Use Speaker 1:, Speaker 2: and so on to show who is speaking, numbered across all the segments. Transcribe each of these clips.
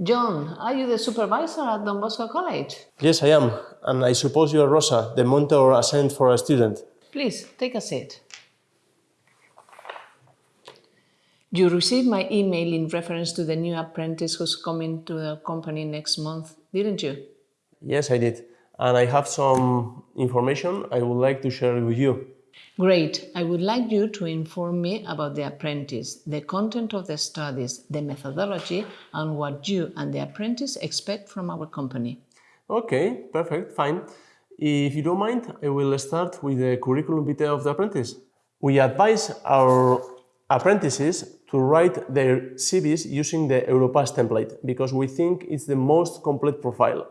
Speaker 1: John, are you the supervisor at Don Bosco College?
Speaker 2: Yes, I am. And I suppose you are Rosa, the mentor assigned for a student.
Speaker 1: Please, take a seat. You received my email in reference to the new apprentice who's coming to the company next month, didn't you?
Speaker 2: Yes, I did. And I have some information I would like to share with you.
Speaker 1: Great. I would like you to inform me about the apprentice, the content of the studies, the methodology, and what you and the apprentice expect from our company.
Speaker 2: Okay, perfect, fine. If you don't mind, I will start with the curriculum vitae of the apprentice. We advise our apprentices to write their CVs using the Europass template because we think it's the most complete profile.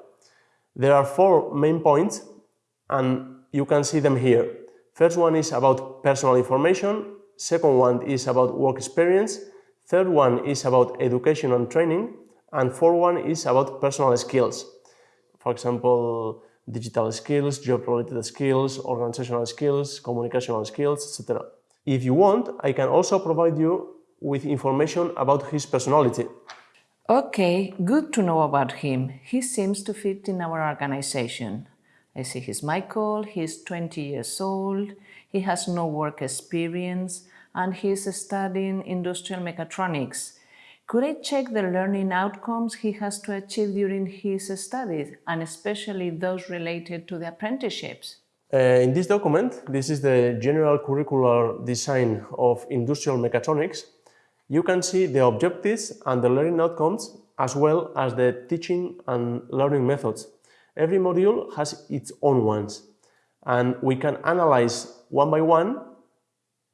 Speaker 2: There are four main points and you can see them here. First one is about personal information, second one is about work experience, third one is about education and training, and fourth one is about personal skills. For example, digital skills, job-related skills, organizational skills, communicational skills, etc. If you want, I can also provide you with information about his personality.
Speaker 1: Okay, good to know about him. He seems to fit in our organization. I see he's Michael, he's 20 years old, he has no work experience, and he's studying industrial mechatronics. Could I check the learning outcomes he has to achieve during his studies, and especially those related to the apprenticeships?
Speaker 2: Uh, in this document, this is the general curricular design of industrial mechatronics. You can see the objectives and the learning outcomes as well as the teaching and learning methods. Every module has its own ones and we can analyze one by one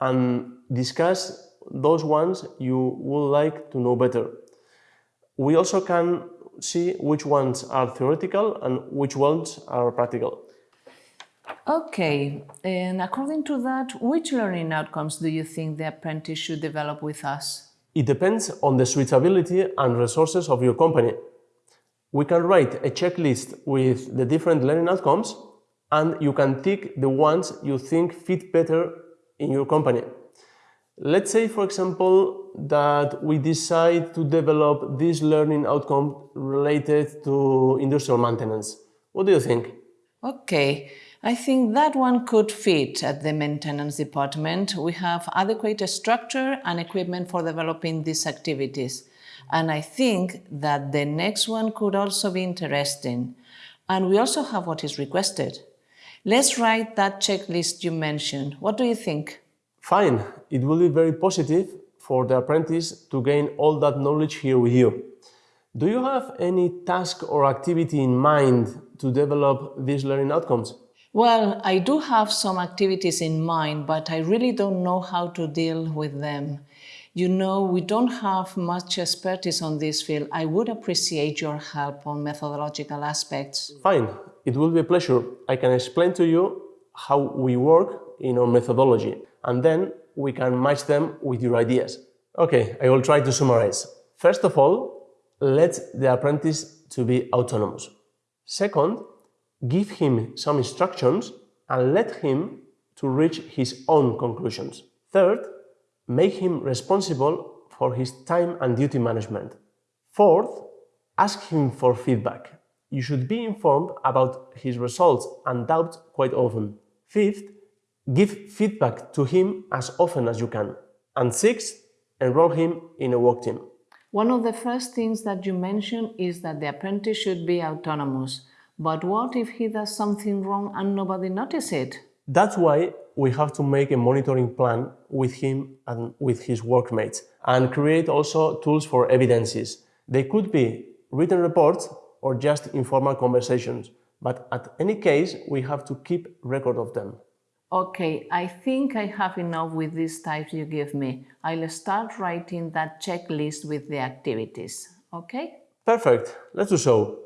Speaker 2: and discuss those ones you would like to know better. We also can see which ones are theoretical and which ones are practical.
Speaker 1: Okay, and according to that, which learning outcomes do you think the apprentice should develop with us?
Speaker 2: It depends on the suitability and resources of your company. We can write a checklist with the different learning outcomes and you can tick the ones you think fit better in your company. Let's say, for example, that we decide to develop this learning outcome related to industrial maintenance. What do you think?
Speaker 1: Okay, I think that one could fit at the maintenance department. We have adequate structure and equipment for developing these activities. And I think that the next one could also be interesting. And we also have what is requested. Let's write that checklist you mentioned. What do you think?
Speaker 2: Fine. It will be very positive for the apprentice to gain all that knowledge here with you. Do you have any task or activity in mind to develop these learning outcomes?
Speaker 1: Well, I do have some activities in mind, but I really don't know how to deal with them. You know, we don't have much expertise on this field. I would appreciate your help on methodological aspects.
Speaker 2: Fine, it will be a pleasure. I can explain to you how we work in our methodology, and then we can match them with your ideas. Okay, I will try to summarize. First of all, let the apprentice to be autonomous. Second, give him some instructions and let him to reach his own conclusions. Third, make him responsible for his time and duty management. Fourth, ask him for feedback. You should be informed about his results and doubts quite often. Fifth, give feedback to him as often as you can. And sixth, enroll him in a work team.
Speaker 1: One of the first things that you mentioned is that the apprentice should be autonomous. But what if he does something wrong and nobody notices it?
Speaker 2: That's why we have to make a monitoring plan with him and with his workmates and create also tools for evidences. They could be written reports or just informal conversations, but at any case, we have to keep record of them.
Speaker 1: Okay, I think I have enough with these types you give me. I'll start writing that checklist with the activities, okay?
Speaker 2: Perfect, let's do so.